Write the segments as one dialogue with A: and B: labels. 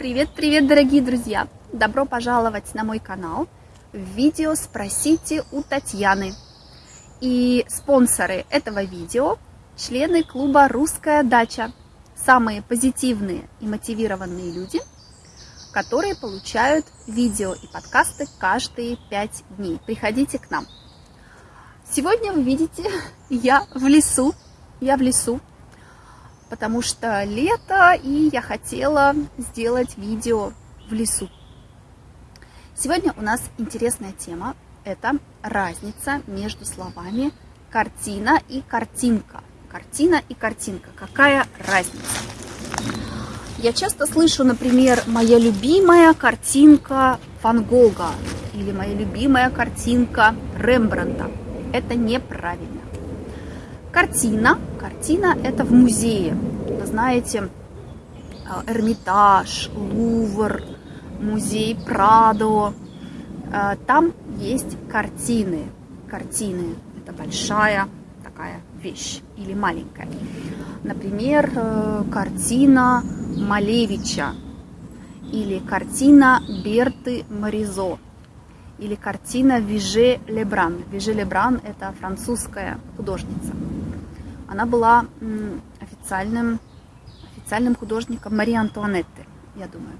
A: Привет-привет, дорогие друзья! Добро пожаловать на мой канал в видео «Спросите у Татьяны». И спонсоры этого видео – члены клуба «Русская дача». Самые позитивные и мотивированные люди, которые получают видео и подкасты каждые пять дней. Приходите к нам. Сегодня вы видите, я в лесу. Я в лесу потому что лето, и я хотела сделать видео в лесу. Сегодня у нас интересная тема. Это разница между словами картина и картинка. Картина и картинка. Какая разница? Я часто слышу, например, моя любимая картинка Ван Гога или моя любимая картинка Рембрандта. Это неправильно. Картина. Картина это в музее. Вы знаете, а, Эрмитаж, Лувр, музей Прадо. А, там есть картины. Картины это большая такая вещь или маленькая. Например, э, картина Малевича или картина Берты Маризо или картина Виже Лебран. Виже Лебран – это французская художница. Она была официальным, официальным художником Марии Антуанетты, я думаю.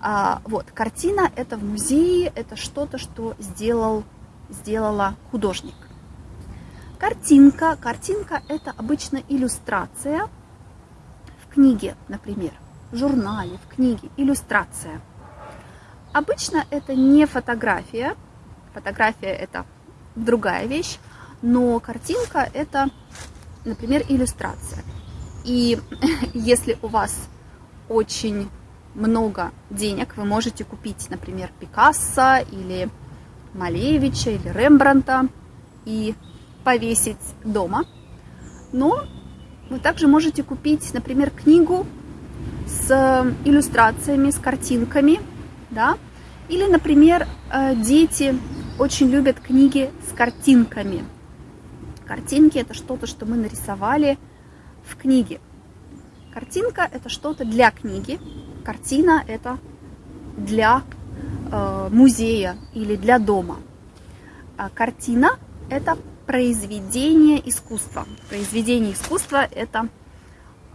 A: А, вот, картина – это в музее, это что-то, что сделал, сделала художник. Картинка. Картинка – это обычно иллюстрация в книге, например, в журнале, в книге, иллюстрация. Обычно это не фотография, фотография – это другая вещь, но картинка – это например, иллюстрация. И если у вас очень много денег, вы можете купить, например, Пикассо или Малевича или Рембранта и повесить дома. Но вы также можете купить, например, книгу с иллюстрациями, с картинками, да, или, например, э, дети очень любят книги с картинками, Картинки – это что-то, что мы нарисовали в книге. Картинка – это что-то для книги, картина – это для э, музея или для дома. А картина – это произведение искусства. Произведение искусства – это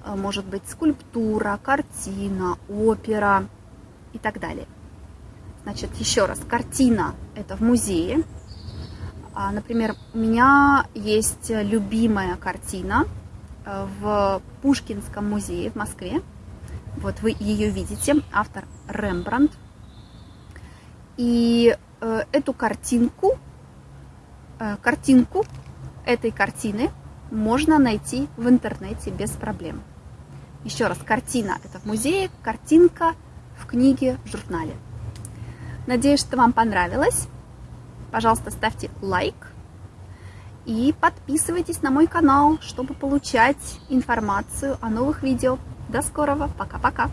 A: э, может быть скульптура, картина, опера и так далее. Значит, еще раз, картина – это в музее, например, у меня есть любимая картина э, в Пушкинском музее в Москве. Вот вы ее видите, автор Рембрандт. И э, эту картинку, э, картинку этой картины можно найти в интернете без проблем. Еще раз, картина это в музее, картинка в книге, в журнале. Надеюсь, что вам понравилось. Пожалуйста, ставьте лайк и подписывайтесь на мой канал, чтобы получать информацию о новых видео. До скорого, пока-пока!